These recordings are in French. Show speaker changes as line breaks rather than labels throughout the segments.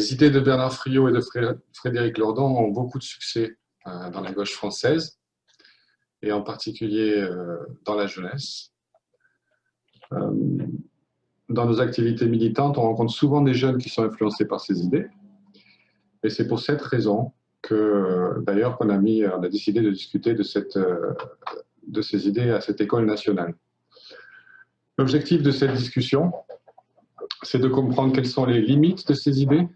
Les idées de Bernard Friot et de Frédéric Lordon ont beaucoup de succès euh, dans la gauche française, et en particulier euh, dans la jeunesse. Euh, dans nos activités militantes, on rencontre souvent des jeunes qui sont influencés par ces idées, et c'est pour cette raison que, d'ailleurs, qu'on a, on a décidé de discuter de ces idées à cette école nationale. L'objectif de cette discussion, c'est de comprendre quelles sont les limites de ces idées,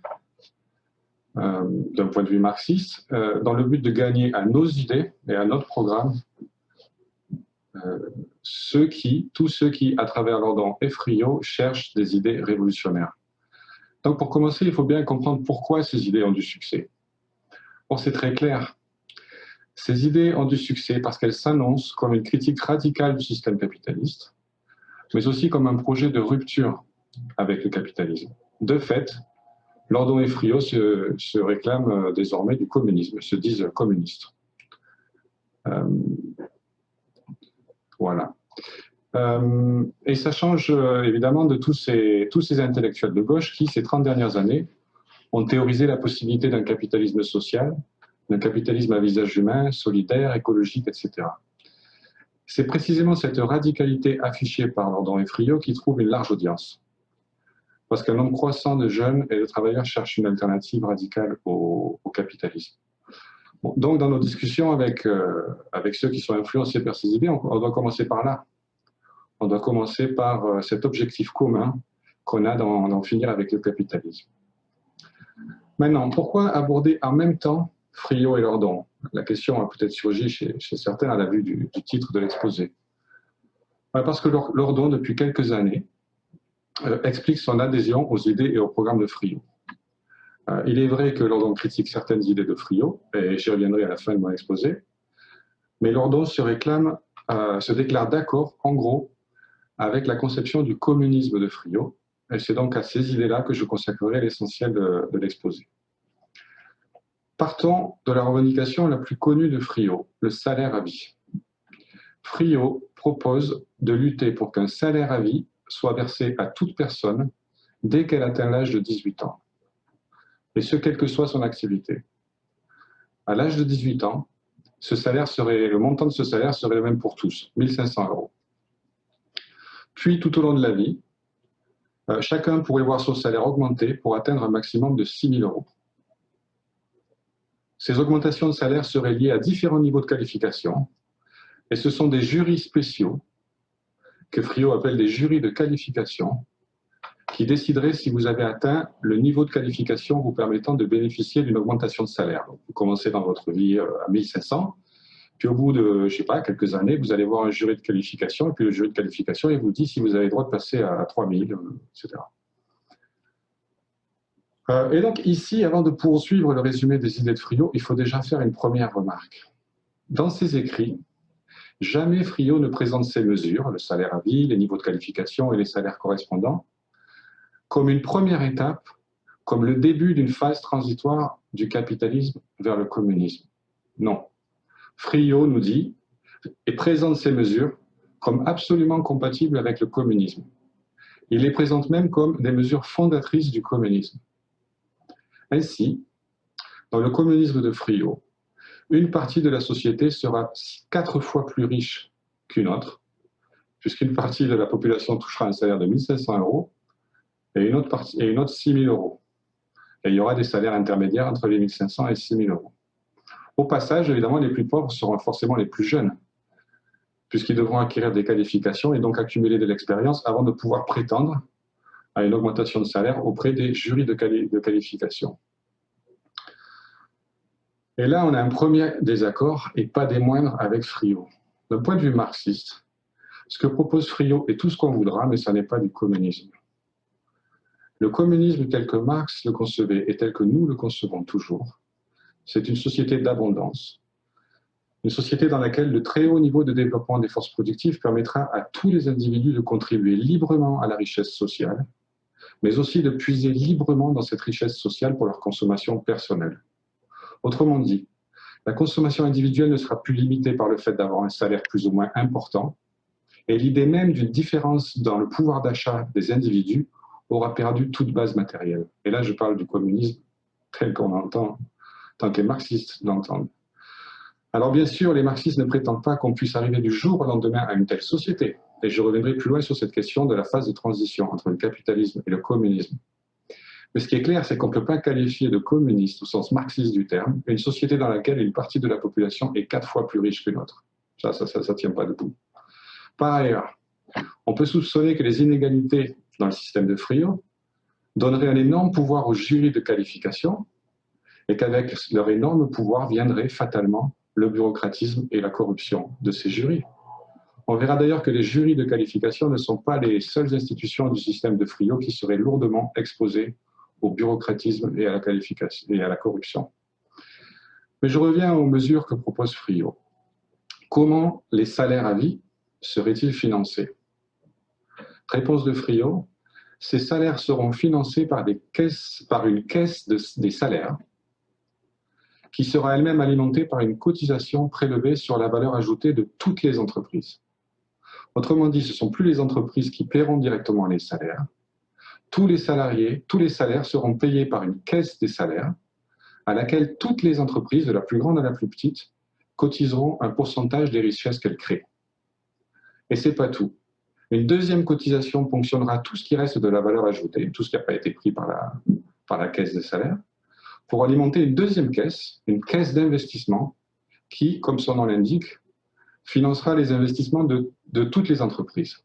euh, d'un point de vue marxiste, euh, dans le but de gagner à nos idées et à notre programme euh, ceux qui, tous ceux qui, à travers l'ordre et Frio, cherchent des idées révolutionnaires. Donc pour commencer, il faut bien comprendre pourquoi ces idées ont du succès. Bon, c'est très clair. Ces idées ont du succès parce qu'elles s'annoncent comme une critique radicale du système capitaliste, mais aussi comme un projet de rupture avec le capitalisme. De fait, Lordon et Friot se, réclament euh, désormais du communisme, se disent communistes. Euh, voilà. Euh, et ça change évidemment de tous ces, tous ces intellectuels de gauche qui, ces 30 dernières années, ont théorisé la possibilité d'un capitalisme social, d'un capitalisme à visage humain, solidaire, écologique, etc. C'est précisément cette radicalité affichée par Lordon et Friot qui trouve une large audience parce qu'un nombre croissant de jeunes et de travailleurs cherchent une alternative radicale au, capitalisme. donc, dans nos discussions avec, euh, avec ceux qui sont influencés par ces idées, on, doit commencer par là. On doit commencer par euh, cet objectif commun qu'on a d'en finir avec le capitalisme. Maintenant, pourquoi aborder en même temps Friot et Lordon? La question a peut-être surgi chez, certains à la vue du, titre de l'exposé. Parce que Lordon, depuis quelques années, explique son adhésion aux idées et au programme de Friot. Euh, il est vrai que Lordon critique certaines idées de Friot, et j'y reviendrai à la fin de mon exposé, mais Lordon se réclame, euh, se déclare d'accord, en gros, avec la conception du communisme de Friot, et c'est donc à ces idées-là que je consacrerai l'essentiel de, de l'exposé. Partons de la revendication la plus connue de Friot, le salaire à vie. Friot propose de lutter pour qu'un salaire à vie soit versé à toute personne dès qu'elle atteint l'âge de 18 ans, et ce, quelle que soit son activité. À l'âge de 18 ans, le montant de ce salaire serait le même pour tous, 1500 euros. Puis, tout au long de la vie, euh, chacun pourrait voir son salaire augmenter pour atteindre un maximum de 6 000 euros. Ces augmentations de salaire seraient liées à différents niveaux de qualification, et ce sont des jurys spéciaux que Frio appelle des jurys de qualification, qui décideraient si vous avez atteint le niveau de qualification vous permettant de bénéficier d'une augmentation de salaire. vous commencez dans votre vie euh, à 1500, puis au bout de, je sais pas, quelques années, vous allez voir un jury de qualification, et puis le jury de qualification, il vous dit si vous avez le droit de passer à 3000, euh, etc. Euh, et donc ici, avant de poursuivre le résumé des idées de Frio, il faut déjà faire une première remarque. Dans ses écrits, Jamais Frio ne présente ces mesures, le salaire à vie, les niveaux de qualification et les salaires correspondants, comme une première étape, comme le début d'une phase transitoire du capitalisme vers le communisme. Non. Frio nous dit et présente ces mesures comme absolument compatibles avec le communisme. Il les présente même comme des mesures fondatrices du communisme. Ainsi, dans le communisme de Frio, une partie de la société sera quatre fois plus riche qu'une autre, puisqu'une partie de la population touchera un salaire de 1500 euros et une autre, partie, et une autre 6000 euros. Et il y aura des salaires intermédiaires entre les 1500 et 6000 euros. Au passage, évidemment, les plus pauvres seront forcément les plus jeunes, puisqu'ils devront acquérir des qualifications et donc accumuler de l'expérience avant de pouvoir prétendre à une augmentation de salaire auprès des jurys de qualification. Et là, on a un premier désaccord, et pas des moindres, avec Friot. D'un point de vue marxiste, ce que propose Friot est tout ce qu'on voudra, mais ça n'est pas du communisme. Le communisme tel que Marx le concevait et tel que nous le concevons toujours, c'est une société d'abondance, une société dans laquelle le très haut niveau de développement des forces productives permettra à tous les individus de contribuer librement à la richesse sociale, mais aussi de puiser librement dans cette richesse sociale pour leur consommation personnelle. Autrement dit, la consommation individuelle ne sera plus limitée par le fait d'avoir un salaire plus ou moins important, et l'idée même d'une différence dans le pouvoir d'achat des individus aura perdu toute base matérielle. Et là, je parle du communisme tel qu'on entend, tant que les marxistes l'entendent. Alors bien sûr, les marxistes ne prétendent pas qu'on puisse arriver du jour au lendemain à une telle société. Et je reviendrai plus loin sur cette question de la phase de transition entre le capitalisme et le communisme. Mais ce qui est clair, c'est qu'on ne peut pas qualifier de communiste au sens marxiste du terme une société dans laquelle une partie de la population est quatre fois plus riche qu'une autre. Ça, ça ne tient pas debout. Par ailleurs, on peut soupçonner que les inégalités dans le système de Frio donneraient un énorme pouvoir aux jurys de qualification et qu'avec leur énorme pouvoir viendrait fatalement le bureaucratisme et la corruption de ces jurys. On verra d'ailleurs que les jurys de qualification ne sont pas les seules institutions du système de Frio qui seraient lourdement exposées au bureaucratisme et à la, corruption. Mais je reviens aux mesures que propose Frio. Comment les salaires à vie seraient-ils financés? Réponse de Frio, ces salaires seront financés par une caisse des salaires qui sera elle-même alimentée par une cotisation prélevée sur la valeur ajoutée de toutes les entreprises. Autrement dit, ce ne sont plus les entreprises qui paieront directement les salaires. Tous les salariés, tous les salaires seront payés par une caisse des salaires à laquelle toutes les entreprises, de la plus grande à la plus petite, cotiseront un pourcentage des richesses qu'elles créent. Et ce n'est pas tout. Une deuxième cotisation ponctionnera tout ce qui reste de la valeur ajoutée, tout ce qui n'a pas été pris par la, par la caisse des salaires, pour alimenter une deuxième caisse, une caisse d'investissement, qui, comme son nom l'indique, financera les investissements de, toutes les entreprises.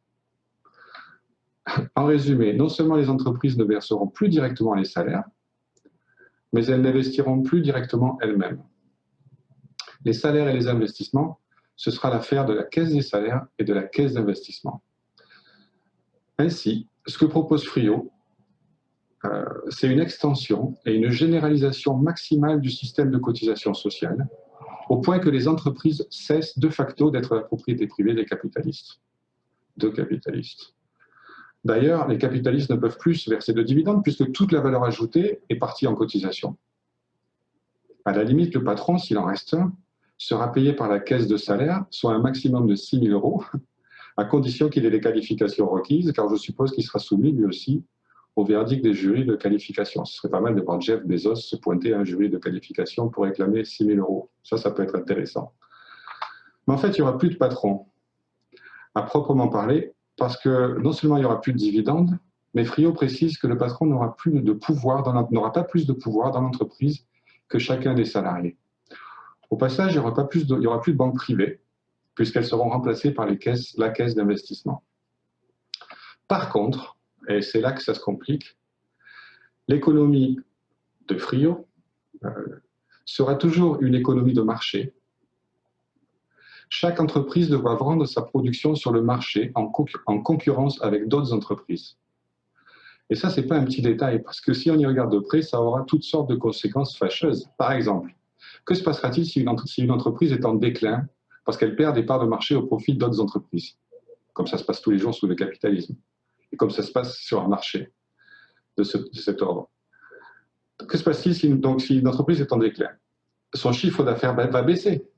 En résumé, non seulement les entreprises ne verseront plus directement les salaires, mais elles n'investiront plus directement elles-mêmes. Les salaires et les investissements, ce sera l'affaire de la caisse des salaires et de la caisse d'investissement. Ainsi, ce que propose Frio, euh, c'est une extension et une généralisation maximale du système de cotisation sociale, au point que les entreprises cessent de facto d'être la propriété privée des capitalistes. Capitalistes. D'ailleurs, les capitalistes ne peuvent plus verser de dividendes puisque toute la valeur ajoutée est partie en cotisation. À la limite, le patron, s'il en reste un, sera payé par la caisse de salaire, soit un maximum de 6 000 euros, à condition qu'il ait les qualifications requises, car je suppose qu'il sera soumis lui aussi au verdict des jurys de qualification. Ce serait pas mal de voir Jeff Bezos se pointer à un jury de qualification pour réclamer 6 000 euros. Ça, ça peut être intéressant. Mais en fait, il n'y aura plus de patron, à proprement parler, parce que non seulement il n'y aura plus de dividendes, mais Frio précise que le patron n'aura plus de pouvoir, n'aura pas plus de pouvoir dans l'entreprise que chacun des salariés. Au passage, il n'y aura, pas plus de, il y aura plus de banques privées, puisqu'elles seront remplacées par les caisses, la caisse d'investissement. Par contre, et c'est là que ça se complique. L'économie de Frio euh, sera toujours une économie de marché. Chaque entreprise devra vendre sa production sur le marché en, en concurrence avec d'autres entreprises. Et ça, ce n'est pas un petit détail, parce que si on y regarde de près, ça aura toutes sortes de conséquences fâcheuses. Par exemple, que se passera-t-il si, une entreprise est en déclin parce qu'elle perd des parts de marché au profit d'autres entreprises, comme ça se passe tous les jours sous le capitalisme et comme ça se passe sur un marché de, cet ordre. Que se passe-t-il si une entreprise est en déclin? Son chiffre d'affaires va baisser.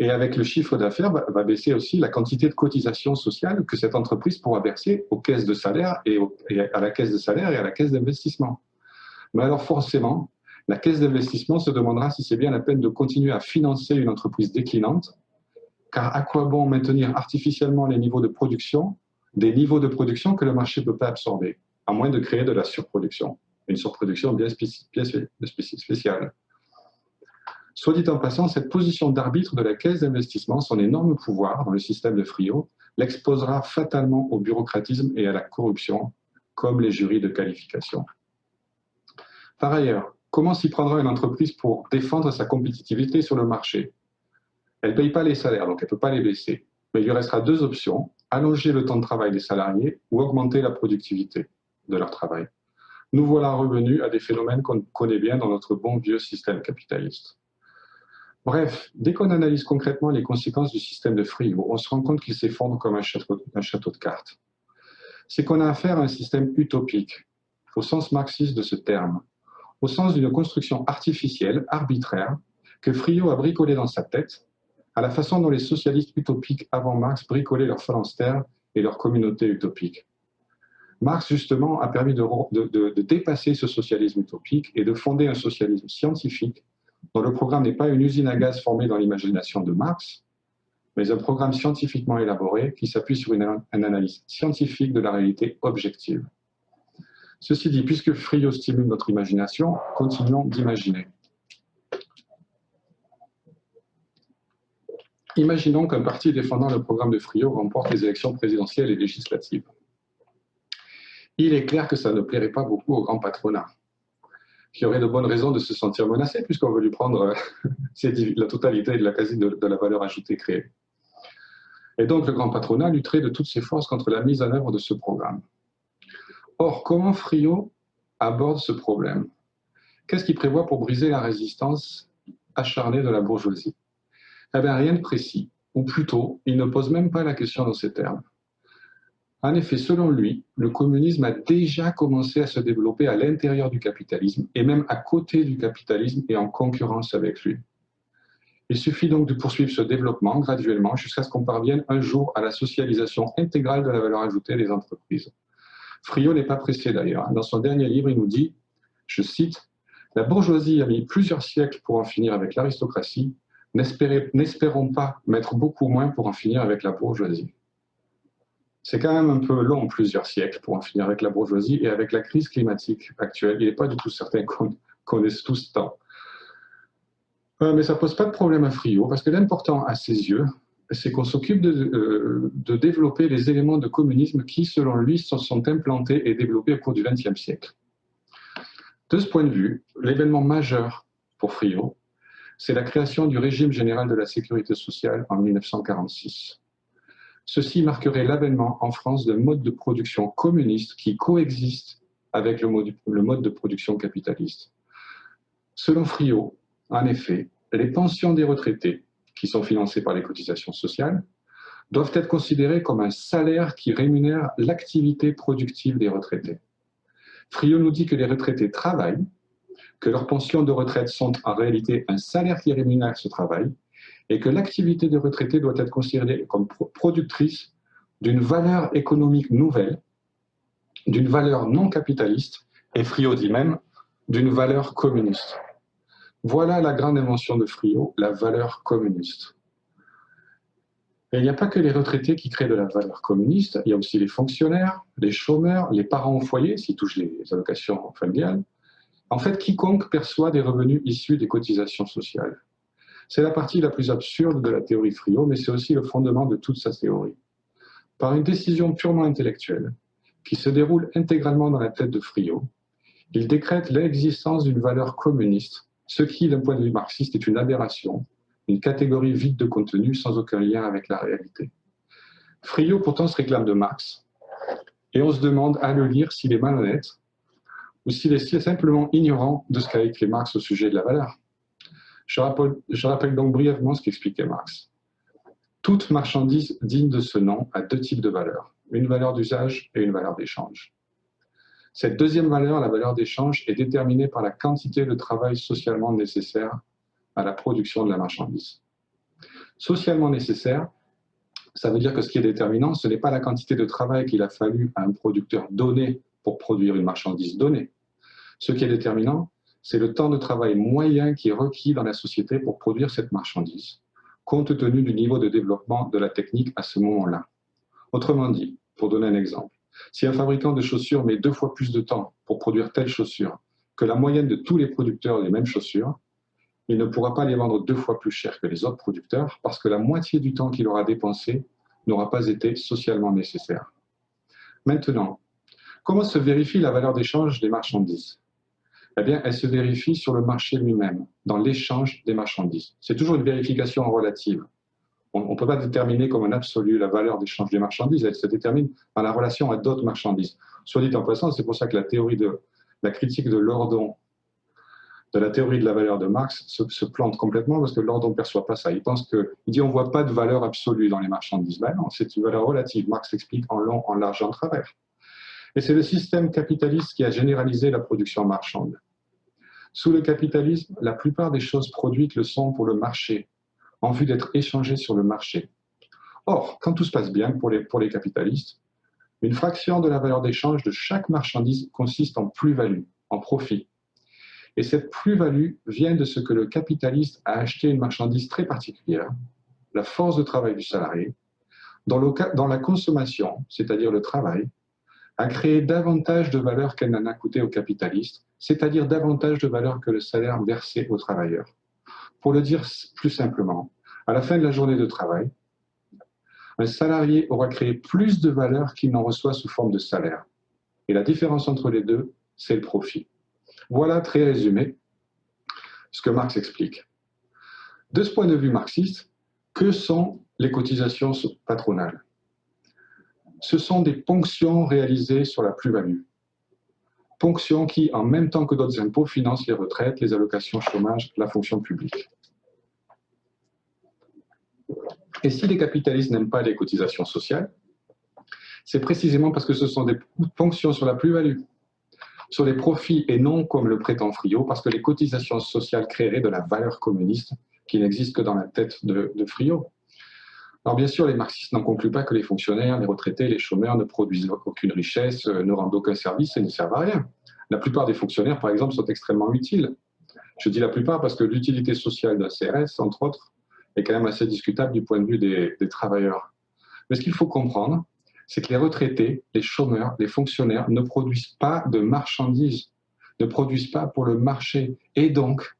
Et avec le chiffre d'affaires, va baisser aussi la quantité de cotisation sociale que cette entreprise pourra verser aux caisses de salaire et, à la caisse de salaire et à la caisse d'investissement. Mais alors forcément, la caisse d'investissement se demandera si c'est bien la peine de continuer à financer une entreprise déclinante, car à quoi bon maintenir artificiellement les niveaux de production des niveaux de production que le marché ne peut pas absorber, à moins de créer de la surproduction, une surproduction bien, spéciale. Soit dit en passant, cette position d'arbitre de la caisse d'investissement, son énorme pouvoir dans le système de Frio, l'exposera fatalement au bureaucratisme et à la corruption, comme les jurys de qualification. Par ailleurs, comment s'y prendra une entreprise pour défendre sa compétitivité sur le marché? Elle ne paye pas les salaires, donc elle ne peut pas les baisser. Mais il lui restera deux options allonger le temps de travail des salariés ou augmenter la productivité de leur travail. Nous voilà revenus à des phénomènes qu'on connaît bien dans notre bon vieux système capitaliste. Bref, dès qu'on analyse concrètement les conséquences du système de Frio, on se rend compte qu'il s'effondre comme un château, de cartes. C'est qu'on a affaire à un système utopique, au sens marxiste de ce terme, au sens d'une construction artificielle, arbitraire, que Frio a bricolée dans sa tête à la façon dont les socialistes utopiques avant Marx bricolaient leur phalanstère et leur communauté utopique. Marx, justement, a permis de, dépasser ce socialisme utopique et de fonder un socialisme scientifique dont le programme n'est pas une usine à gaz formée dans l'imagination de Marx, mais un programme scientifiquement élaboré qui s'appuie sur une, analyse scientifique de la réalité objective. Ceci dit, puisque Frio stimule notre imagination, continuons d'imaginer. Imaginons qu'un parti défendant le programme de Frio remporte les élections présidentielles et législatives. Il est clair que ça ne plairait pas beaucoup au grand patronat, qui aurait de bonnes raisons de se sentir menacé puisqu'on veut lui prendre la totalité de la quasi de la valeur ajoutée créée. Et donc le grand patronat lutterait de toutes ses forces contre la mise en œuvre de ce programme. Or, comment Frio aborde ce problème? Qu'est-ce qu'il prévoit pour briser la résistance acharnée de la bourgeoisie? Eh bien, rien de précis. Ou plutôt, il ne pose même pas la question dans ces termes. En effet, selon lui, le communisme a déjà commencé à se développer à l'intérieur du capitalisme et même à côté du capitalisme et en concurrence avec lui. Il suffit donc de poursuivre ce développement graduellement jusqu'à ce qu'on parvienne un jour à la socialisation intégrale de la valeur ajoutée des entreprises. Friot n'est pas pressé d'ailleurs. Dans son dernier livre, il nous dit, je cite, La bourgeoisie a mis plusieurs siècles pour en finir avec l'aristocratie, n'espérons pas mettre beaucoup moins pour en finir avec la bourgeoisie. C'est quand même un peu long, plusieurs siècles, pour en finir avec la bourgeoisie et avec la crise climatique actuelle. Il n'est pas du tout certain qu'on connaisse tout ce temps. Euh, mais ça ne pose pas de problème à Friot, parce que l'important à ses yeux, c'est qu'on s'occupe euh, de, développer les éléments de communisme qui, selon lui, se sont implantés et développés au cours du XXe siècle. De ce point de vue, l'événement majeur pour Friot, c'est la création du régime général de la sécurité sociale en 1946. Ceci marquerait l'avènement en France d'un mode de production communiste qui coexiste avec le mode, de production capitaliste. Selon Friot, en effet, les pensions des retraités qui sont financés par les cotisations sociales, doivent être considérés comme un salaire qui rémunère l'activité productive des retraités. Frio nous dit que les retraités travaillent, que leurs pensions de retraite sont en réalité un salaire qui rémunère ce travail, et que l'activité des retraités doit être considérée comme productrice d'une valeur économique nouvelle, d'une valeur non capitaliste, et Frio dit même d'une valeur communiste. Voilà la grande invention de Friot, la valeur communiste. Et il n'y a pas que les retraités qui créent de la valeur communiste, il y a aussi les fonctionnaires, les chômeurs, les parents au foyer, s'ils touchent les allocations familiales. En fait, quiconque perçoit des revenus issus des cotisations sociales. C'est la partie la plus absurde de la théorie Friot, mais c'est aussi le fondement de toute sa théorie. Par une décision purement intellectuelle, qui se déroule intégralement dans la tête de Friot, il décrète l'existence d'une valeur communiste ce qui, d'un point de vue marxiste, est une aberration, une catégorie vide de contenu sans aucun lien avec la réalité. Friot pourtant se réclame de Marx, et on se demande à le lire s'il est malhonnête ou s'il est simplement ignorant de ce qu'a écrit Marx au sujet de la valeur. Je rappelle, donc brièvement ce qu'expliquait Marx. Toute marchandise digne de ce nom a deux types de valeurs, une valeur d'usage et une valeur d'échange. Cette deuxième valeur, la valeur d'échange, est déterminée par la quantité de travail socialement nécessaire à la production de la marchandise. Socialement nécessaire, ça veut dire que ce qui est déterminant, ce n'est pas la quantité de travail qu'il a fallu à un producteur donné pour produire une marchandise donnée. Ce qui est déterminant, c'est le temps de travail moyen qui est requis dans la société pour produire cette marchandise, compte tenu du niveau de développement de la technique à ce moment-là. Autrement dit, pour donner un exemple, si un fabricant de chaussures met deux fois plus de temps pour produire telle chaussure que la moyenne de tous les producteurs des mêmes chaussures, il ne pourra pas les vendre deux fois plus cher que les autres producteurs parce que la moitié du temps qu'il aura dépensé n'aura pas été socialement nécessaire. Maintenant, comment se vérifie la valeur d'échange des marchandises? Eh bien, elle se vérifie sur le marché lui-même, dans l'échange des marchandises. C'est toujours une vérification relative on ne peut pas déterminer comme un absolu la valeur d'échange des marchandises, elle se détermine par la relation à d'autres marchandises. Soit dit en passant, c'est pour ça que la théorie de la critique de Lordon, de la théorie de la valeur de Marx, se, plante complètement parce que Lordon ne perçoit pas ça. Il pense que, il dit on ne voit pas de valeur absolue dans les marchandises. Ben c'est une valeur relative. Marx explique en long, en large, en travers. Et c'est le système capitaliste qui a généralisé la production marchande. Sous le capitalisme, la plupart des choses produites le sont pour le marché, en vue d'être échangés sur le marché. Or, quand tout se passe bien pour les, pour les capitalistes, Une fraction de la valeur d'échange de chaque marchandise consiste en plus-value, en profit. Et cette plus-value vient de ce que le capitaliste a acheté une marchandise très particulière, la force de travail du salarié, dans, la consommation, c'est-à-dire le travail, a créé davantage de valeur qu'elle n'en a coûté au capitaliste, c'est-à-dire davantage de valeur que le salaire versé aux travailleurs. Pour le dire plus simplement, à la fin de la journée de travail, un salarié aura créé plus de valeur qu'il n'en reçoit sous forme de salaire. Et la différence entre les deux, c'est le profit. Voilà, très résumé, ce que Marx explique. De ce point de vue marxiste, que sont les cotisations patronales? Ce sont des ponctions réalisées sur la plus-value. Ponctions qui, en même temps que d'autres impôts, financent les retraites, les allocations chômage, la fonction publique. Et si les capitalistes n'aiment pas les cotisations sociales, c'est précisément parce que ce sont des ponctions sur la plus-value, sur les profits et non comme le prétend Friot, parce que les cotisations sociales créeraient de la valeur communiste qui n'existe que dans la tête de, de Friot. Alors bien sûr, les marxistes n'en concluent pas que les fonctionnaires, les retraités, les chômeurs ne produisent aucune richesse, euh, ne rendent aucun service et ne servent à rien. La plupart des fonctionnaires, par exemple, sont extrêmement utiles. Je dis la plupart parce que l'utilité sociale d'un CRS, entre autres, est quand même assez discutable du point de vue des, des travailleurs. Mais ce qu'il faut comprendre, c'est que les retraités, les chômeurs, les fonctionnaires ne produisent pas de marchandises, ne produisent pas pour le marché et donc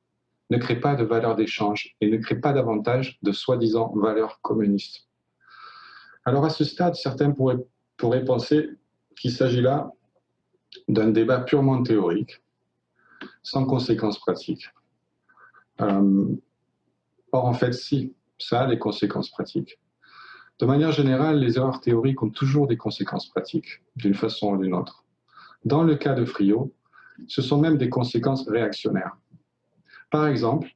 ne crée pas de valeur d'échange et ne crée pas davantage de soi-disant valeurs communistes. Alors à ce stade, certains pourraient, penser qu'il s'agit là d'un débat purement théorique, sans conséquences pratiques. Euh, or, en fait, si, ça a des conséquences pratiques. De manière générale, les erreurs théoriques ont toujours des conséquences pratiques, d'une façon ou d'une autre. Dans le cas de Friot, ce sont même des conséquences réactionnaires. Par exemple,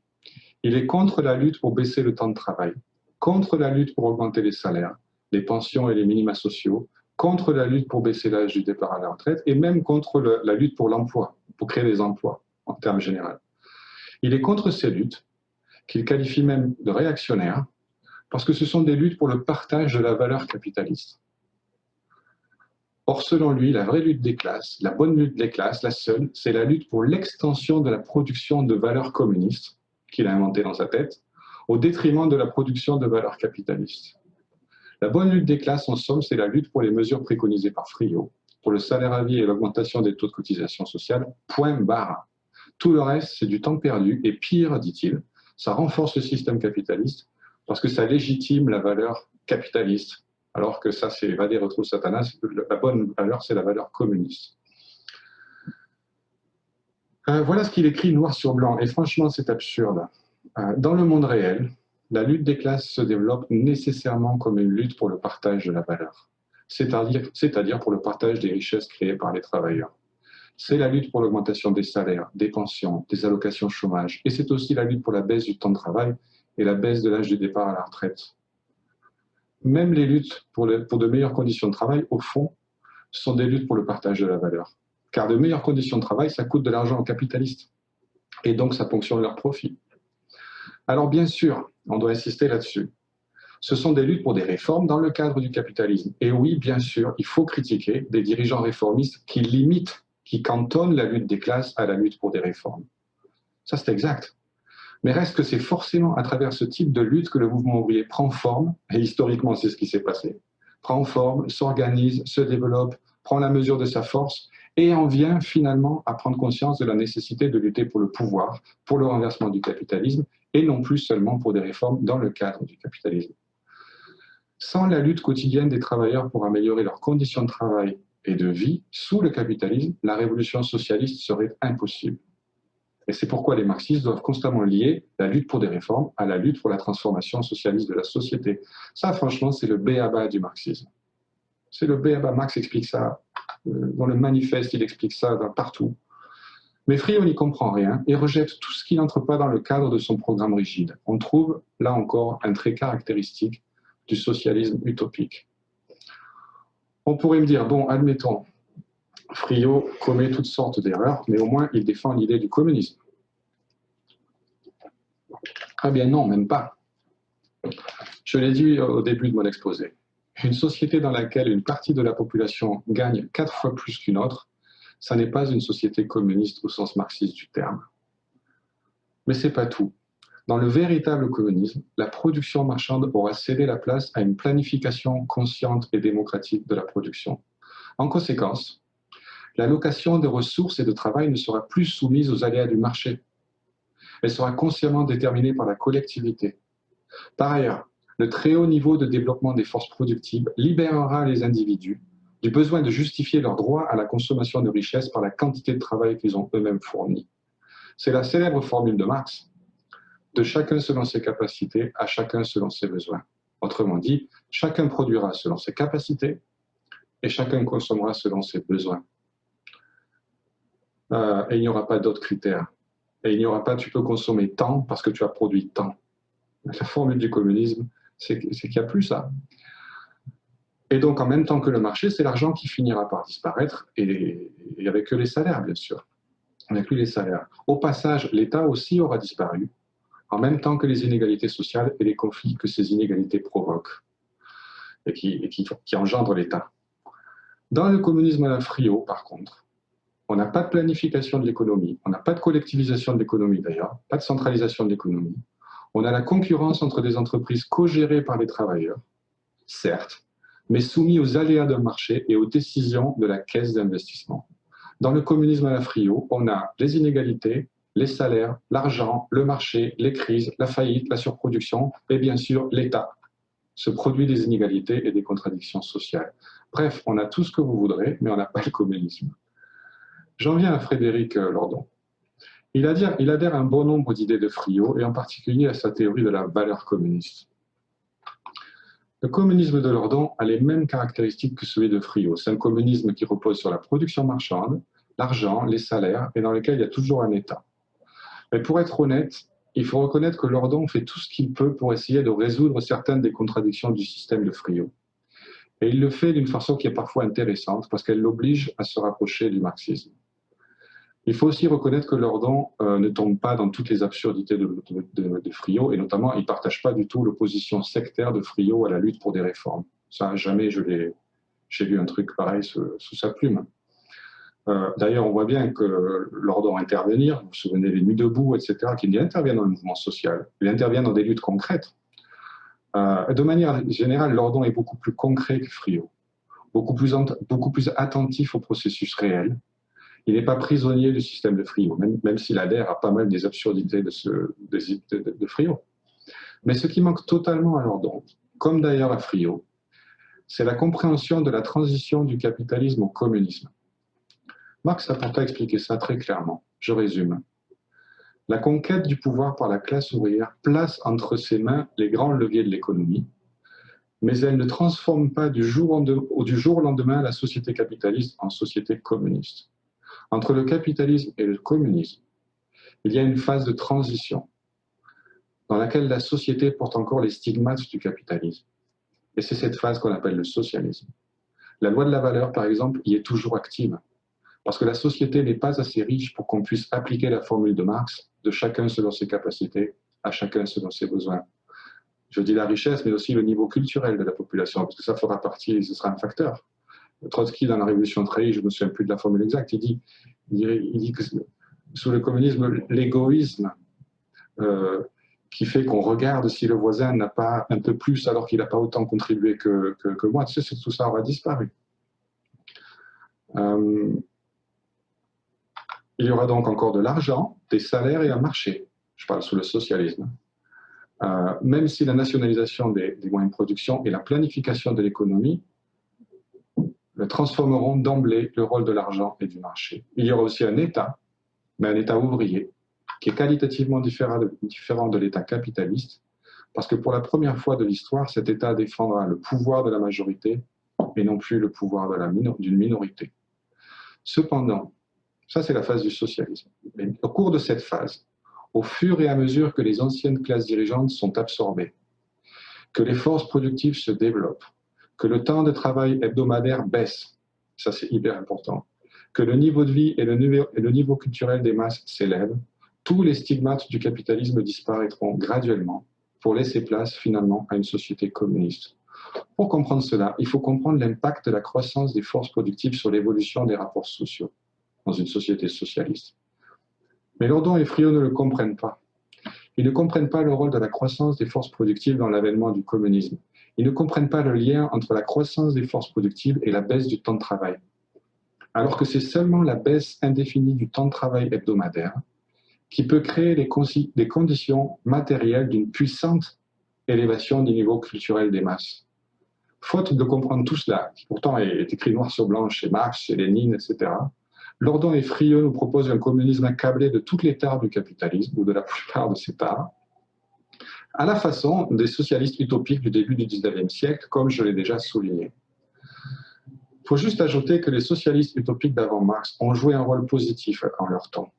il est contre la lutte pour baisser le temps de travail, contre la lutte pour augmenter les salaires, les pensions et les minima sociaux, contre la lutte pour baisser l'âge du départ à la retraite et même contre la lutte pour l'emploi, pour créer des emplois en termes généraux. Il est contre ces luttes, qu'il qualifie même de réactionnaires, parce que ce sont des luttes pour le partage de la valeur capitaliste. Or, selon lui, la vraie lutte des classes, la bonne lutte des classes, la seule, c'est la lutte pour l'extension de la production de valeurs communistes, qu'il a inventée dans sa tête, au détriment de la production de valeurs capitalistes. La bonne lutte des classes, en somme, c'est la lutte pour les mesures préconisées par Friot, pour le salaire à vie et l'augmentation des taux de cotisation sociale, point barre. Tout le reste, c'est du temps perdu, et pire, dit-il, ça renforce le système capitaliste, parce que ça légitime la valeur capitaliste, alors que ça, c'est Vadé retrouve Satanas, la bonne valeur, c'est la valeur communiste. Euh, voilà ce qu'il écrit noir sur blanc, et franchement, c'est absurde. Euh, dans le monde réel, la lutte des classes se développe nécessairement comme une lutte pour le partage de la valeur, c'est-à-dire pour le partage des richesses créées par les travailleurs. C'est la lutte pour l'augmentation des salaires, des pensions, des allocations chômage, et c'est aussi la lutte pour la baisse du temps de travail et la baisse de l'âge de départ à la retraite même les luttes pour, de meilleures conditions de travail, au fond, sont des luttes pour le partage de la valeur. Car de meilleures conditions de travail, ça coûte de l'argent aux capitalistes. Et donc, ça ponctionne leurs profits. Alors, bien sûr, on doit insister là-dessus. Ce sont des luttes pour des réformes dans le cadre du capitalisme. Et oui, bien sûr, il faut critiquer des dirigeants réformistes qui limitent, qui cantonnent la lutte des classes à la lutte pour des réformes. Ça, c'est exact. Mais reste que c'est forcément à travers ce type de lutte que le mouvement ouvrier prend forme, et historiquement c'est ce qui s'est passé, prend forme, s'organise, se développe, prend la mesure de sa force et en vient finalement à prendre conscience de la nécessité de lutter pour le pouvoir, pour le renversement du capitalisme et non plus seulement pour des réformes dans le cadre du capitalisme. Sans la lutte quotidienne des travailleurs pour améliorer leurs conditions de travail et de vie sous le capitalisme, la révolution socialiste serait impossible. Et c'est pourquoi les marxistes doivent constamment lier la lutte pour des réformes à la lutte pour la transformation socialiste de la société. Ça, franchement, c'est le béaba du marxisme. C'est le béaba. Marx explique ça euh, dans le manifeste, il explique ça partout. Mais Friot n'y comprend rien et rejette tout ce qui n'entre pas dans le cadre de son programme rigide. On trouve, là encore, un trait caractéristique du socialisme utopique. On pourrait me dire, bon, admettons, Friot commet toutes sortes d'erreurs, mais au moins il défend l'idée du communisme. Ah bien non, même pas. Je l'ai dit au début de mon exposé. Une société dans laquelle une partie de la population gagne quatre fois plus qu'une autre, ça n'est pas une société communiste au sens marxiste du terme. Mais c'est pas tout. Dans le véritable communisme, la production marchande aura cédé la place à une planification consciente et démocratique de la production. En conséquence, l'allocation des ressources et de travail ne sera plus soumise aux aléas du marché. Elle sera consciemment déterminée par la collectivité. Par ailleurs, le très haut niveau de développement des forces productives libérera les individus du besoin de justifier leur droit à la consommation de richesses par la quantité de travail qu'ils ont eux-mêmes fourni. C'est la célèbre formule de Marx, de chacun selon ses capacités, à chacun selon ses besoins. Autrement dit, chacun produira selon ses capacités et chacun consommera selon ses besoins. Euh, et il n'y aura pas d'autres critères. Et il n'y aura pas tu peux consommer tant parce que tu as produit tant. La formule du communisme, c'est qu'il n'y a plus ça. Et donc, en même temps que le marché, c'est l'argent qui finira par disparaître, et, avec les salaires, bien sûr. Avec lui, les salaires. Au passage, l'État aussi aura disparu, en même temps que les inégalités sociales et les conflits que ces inégalités provoquent, et qui, qui, engendrent l'État. Dans le communisme à la frio, par contre, on n'a pas de planification de l'économie, on n'a pas de collectivisation de l'économie d'ailleurs, pas de centralisation de l'économie. On a la concurrence entre des entreprises co-gérées par les travailleurs, certes, mais soumis aux aléas d'un marché et aux décisions de la caisse d'investissement. Dans le communisme à la frio, on a les inégalités, les salaires, l'argent, le marché, les crises, la faillite, la surproduction et bien sûr l'État. Ce produit des inégalités et des contradictions sociales. Bref, on a tout ce que vous voudrez, mais on n'a pas le communisme. J'en viens à Frédéric euh, Lordon. Il adhère, à un bon nombre d'idées de Friot, et en particulier à sa théorie de la valeur communiste. Le communisme de Lordon a les mêmes caractéristiques que celui de Friot. C'est un communisme qui repose sur la production marchande, l'argent, les salaires, et dans lequel il y a toujours un État. Mais pour être honnête, il faut reconnaître que Lordon fait tout ce qu'il peut pour essayer de résoudre certaines des contradictions du système de Friot. Et il le fait d'une façon qui est parfois intéressante, parce qu'elle l'oblige à se rapprocher du marxisme. Il faut aussi reconnaître que Lordon euh, ne tombe pas dans toutes les absurdités de, de, et notamment, il ne partage pas du tout l'opposition sectaire de Friot à la lutte pour des réformes. Ça, jamais je l'ai, j'ai vu un truc pareil sous, sa plume. Euh, d'ailleurs, on voit bien que Lordon intervenir, vous vous souvenez des Nuits debout, etc., qu'il intervient dans le mouvement social, il intervient dans des luttes concrètes. Euh, de manière générale, Lordon est beaucoup plus concret que Friot, beaucoup plus, beaucoup plus attentif au processus réel, il n'est pas prisonnier du système de Frio, même, s'il adhère à pas mal des absurdités de, ce, Frio. Mais ce qui manque totalement à Lordon, comme d'ailleurs à Frio, c'est la compréhension de la transition du capitalisme au communisme. Marx a pourtant expliqué ça très clairement. Je résume. La conquête du pouvoir par la classe ouvrière place entre ses mains les grands leviers de l'économie, mais elle ne transforme pas du jour au lendemain la société capitaliste en société communiste. Entre le capitalisme et le communisme, il y a une phase de transition dans laquelle la société porte encore les stigmates du capitalisme. Et c'est cette phase qu'on appelle le socialisme. La loi de la valeur, par exemple, y est toujours active, parce que la société n'est pas assez riche pour qu'on puisse appliquer la formule de Marx de chacun selon ses capacités, à chacun selon ses besoins. Je dis la richesse, mais aussi le niveau culturel de la population, parce que ça fera partie, ce sera un facteur. Trotsky, dans la Révolution trahie, je ne me souviens plus de la formule exacte, il dit, il dit, que sous le communisme, l'égoïsme euh, qui fait qu'on regarde si le voisin n'a pas un peu plus alors qu'il n'a pas autant contribué que, moi, tout ça aura disparu. Euh, il y aura donc encore de l'argent, des salaires et un marché. Je parle sous le socialisme. Euh, même si la nationalisation des moyens de production et la planification de l'économie transformeront d'emblée le rôle de l'argent et du marché. Il y aura aussi un État, mais un État ouvrier, qui est qualitativement différent de, l'État capitaliste, parce que pour la première fois de l'histoire, cet État défendra le pouvoir de la majorité et non plus le pouvoir d'une minorité. Cependant, ça c'est la phase du socialisme. Mais au cours de cette phase, au fur et à mesure que les anciennes classes dirigeantes sont absorbées, que les forces productives se développent, que le temps de travail hebdomadaire baisse, ça c'est hyper important, que le niveau de vie et le niveau, culturel des masses s'élèvent, tous les stigmates du capitalisme disparaîtront graduellement pour laisser place finalement à une société communiste. Pour comprendre cela, il faut comprendre l'impact de la croissance des forces productives sur l'évolution des rapports sociaux dans une société socialiste. Mais Lordon et Friot ne le comprennent pas. Ils ne comprennent pas le rôle de la croissance des forces productives dans l'avènement du communisme. Ils ne comprennent pas le lien entre la croissance des forces productives et la baisse du temps de travail. Alors que c'est seulement la baisse indéfinie du temps de travail hebdomadaire qui peut créer les, conditions matérielles d'une puissante élévation du niveau culturel des masses. Faute de comprendre tout cela, qui pourtant est écrit noir sur blanc chez Marx, chez Lénine, etc., Lordon et Friot nous proposent un communisme accablé de toutes les tares du capitalisme, ou de la plupart de ces tares, à la façon des socialistes utopiques du début du XIXe siècle, comme je l'ai déjà souligné. Il faut juste ajouter que les socialistes utopiques d'avant Marx ont joué un rôle positif en leur temps.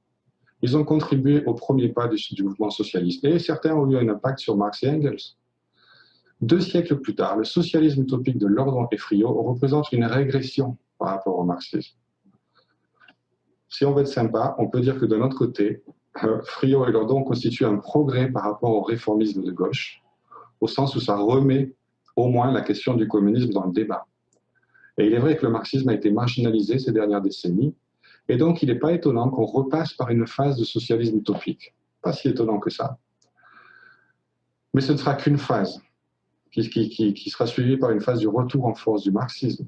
Ils ont contribué au premier pas du, mouvement socialiste, et certains ont eu un impact sur Marx et Engels. Deux siècles plus tard, le socialisme utopique de Lordon et Friot représente une régression par rapport au marxisme. Si on veut être sympa, on peut dire que de notre côté, Friot et Lordon constituent un progrès par rapport au réformisme de gauche, au sens où ça remet au moins la question du communisme dans le débat. Et il est vrai que le marxisme a été marginalisé ces dernières décennies, et donc il n'est pas étonnant qu'on repasse par une phase de socialisme utopique. Pas si étonnant que ça. Mais ce ne sera qu'une phase, qui, sera suivie par une phase du retour en force du marxisme.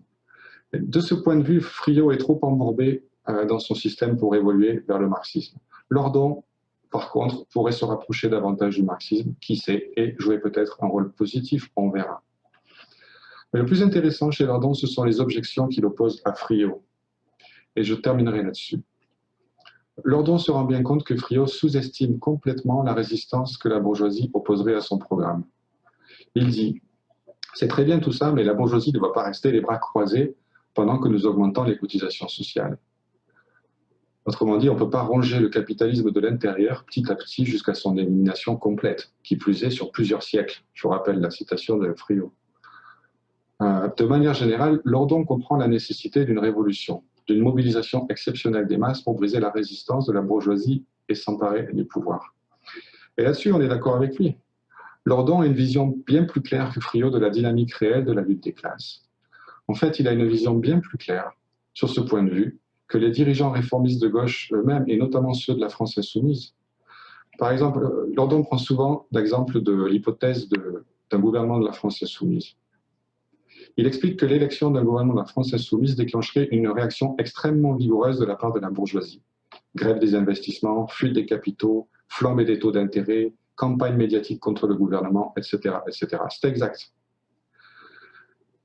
de ce point de vue, Friot est trop embourbé euh, dans son système pour évoluer vers le marxisme. Lordon, par contre, pourrait se rapprocher davantage du marxisme, qui sait, et jouer peut-être un rôle positif, on verra. Mais le plus intéressant chez Lordon, ce sont les objections qu'il oppose à Friot. Et je terminerai là-dessus. Lordon se rend bien compte que Friot sous-estime complètement la résistance que la bourgeoisie opposerait à son programme. Il dit C'est très bien tout ça, mais la bourgeoisie ne va pas rester les bras croisés pendant que nous augmentons les cotisations sociales. Autrement dit, on ne peut pas ronger le capitalisme de l'intérieur petit à petit jusqu'à son élimination complète, qui plus est sur plusieurs siècles. Je vous rappelle la citation de Friot. Euh, de manière générale, Lordon comprend la nécessité d'une révolution, d'une mobilisation exceptionnelle des masses pour briser la résistance de la bourgeoisie et s'emparer du pouvoir. Et là-dessus, on est d'accord avec lui. Lordon a une vision bien plus claire que Friot de la dynamique réelle de la lutte des classes. En fait, il a une vision bien plus claire sur ce point de vue que les dirigeants réformistes de gauche eux-mêmes, et notamment ceux de la France insoumise. Par exemple, Lordon prend souvent l'exemple de l'hypothèse d'un gouvernement de la France insoumise. Il explique que l'élection d'un gouvernement de la France insoumise déclencherait une réaction extrêmement vigoureuse de la part de la bourgeoisie. Grève des investissements, fuite des capitaux, flambée des taux d'intérêt, campagne médiatique contre le gouvernement, etc. etc. C'est exact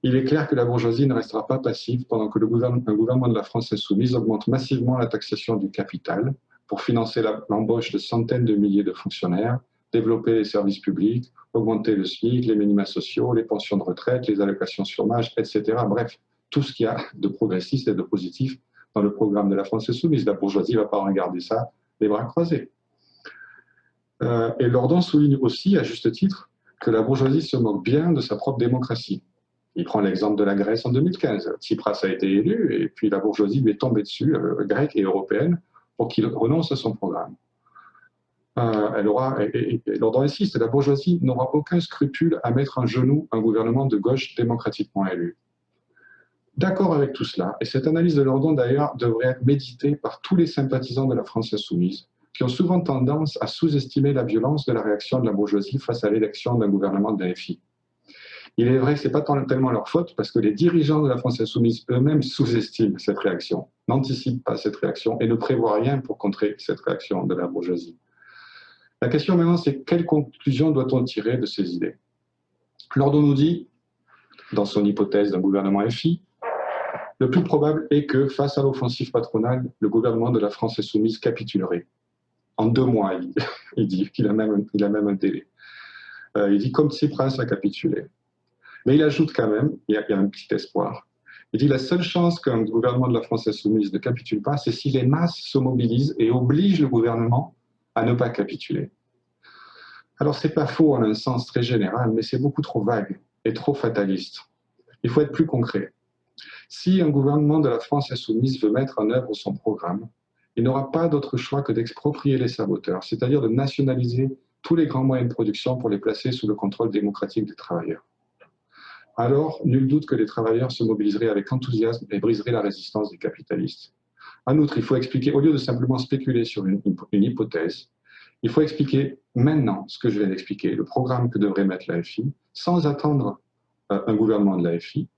il est clair que la bourgeoisie ne restera pas passive pendant que le gouvernement, de la France insoumise augmente massivement la taxation du capital pour financer l'embauche de centaines de milliers de fonctionnaires, développer les services publics, augmenter le SMIC, les minima sociaux, les pensions de retraite, les allocations chômage, etc. Bref, tout ce qu'il y a de progressiste et de positif dans le programme de la France insoumise. La bourgeoisie ne va pas regarder ça les bras croisés. Euh, et Lordon souligne aussi, à juste titre, que la bourgeoisie se moque bien de sa propre démocratie. Il prend l'exemple de la Grèce en 2015. Tsipras a été élu et puis la bourgeoisie lui est tombée dessus, euh, grecque et européenne, pour qu'il renonce à son programme. Euh, elle insiste, la bourgeoisie n'aura aucun scrupule à mettre en genou un gouvernement de gauche démocratiquement élu. D'accord avec tout cela, et cette analyse de Lordon d'ailleurs devrait être méditée par tous les sympathisants de la France insoumise, qui ont souvent tendance à sous-estimer la violence de la réaction de la bourgeoisie face à l'élection d'un gouvernement de la FI. Il est vrai que ce n'est pas tellement leur faute parce que les dirigeants de la France insoumise eux-mêmes sous-estiment cette réaction, n'anticipent pas cette réaction et ne prévoient rien pour contrer cette réaction de la bourgeoisie. La question maintenant, c'est quelle conclusion doit-on tirer de ces idées? Lordon nous dit, dans son hypothèse d'un gouvernement FI, le plus probable est que, face à l'offensive patronale, le gouvernement de la France insoumise capitulerait. En deux mois, il, dit qu'il a, même, a même un délai. Euh, il dit comme Tsipras a capitulé. Mais il ajoute quand même, il y, a, un petit espoir. Il dit la seule chance qu'un gouvernement de la France insoumise ne capitule pas, c'est si les masses se mobilisent et obligent le gouvernement à ne pas capituler. Alors c'est pas faux en un sens très général, mais c'est beaucoup trop vague et trop fataliste. Il faut être plus concret. Si un gouvernement de la France insoumise veut mettre en œuvre son programme, il n'aura pas d'autre choix que d'exproprier les saboteurs, c'est-à-dire de nationaliser tous les grands moyens de production pour les placer sous le contrôle démocratique des travailleurs. Alors nul doute que les travailleurs se mobiliseraient avec enthousiasme et briseraient la résistance des capitalistes. En outre, il faut expliquer, au lieu de simplement spéculer sur une, hypothèse, il faut expliquer maintenant ce que je viens d'expliquer, le programme que devrait mettre l'AFI, sans attendre euh, un gouvernement de l'AFI,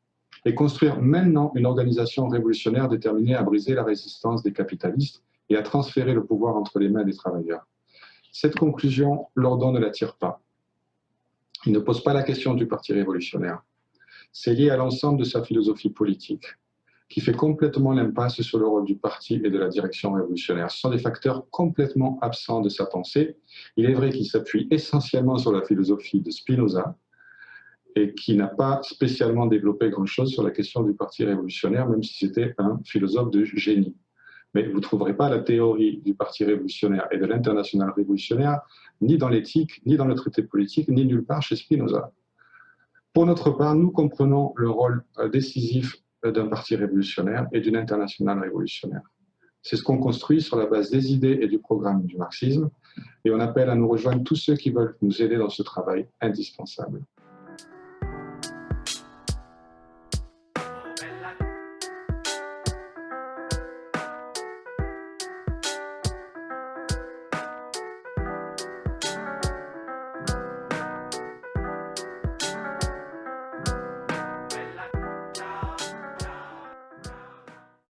et construire maintenant une organisation révolutionnaire déterminée à briser la résistance des capitalistes et à transférer le pouvoir entre les mains des travailleurs. Cette conclusion, Lordon ne la tire pas. Il ne pose pas la question du Parti révolutionnaire. C'est lié à l'ensemble de sa philosophie politique, qui fait complètement l'impasse sur le rôle du parti et de la direction révolutionnaire. Ce sont des facteurs complètement absents de sa pensée. Il est vrai qu'il s'appuie essentiellement sur la philosophie de Spinoza, et qui n'a pas spécialement développé grand-chose sur la question du Parti révolutionnaire, même si c'était un philosophe de génie. Mais vous ne trouverez pas la théorie du Parti révolutionnaire et de l'international révolutionnaire ni dans l'éthique, ni dans le traité politique, ni nulle part chez Spinoza. Pour notre part, nous comprenons le rôle euh, décisif euh, d'un parti révolutionnaire et d'une internationale révolutionnaire. C'est ce qu'on construit sur la base des idées et du programme du marxisme, et on appelle à nous rejoindre tous ceux qui veulent nous aider dans ce travail indispensable.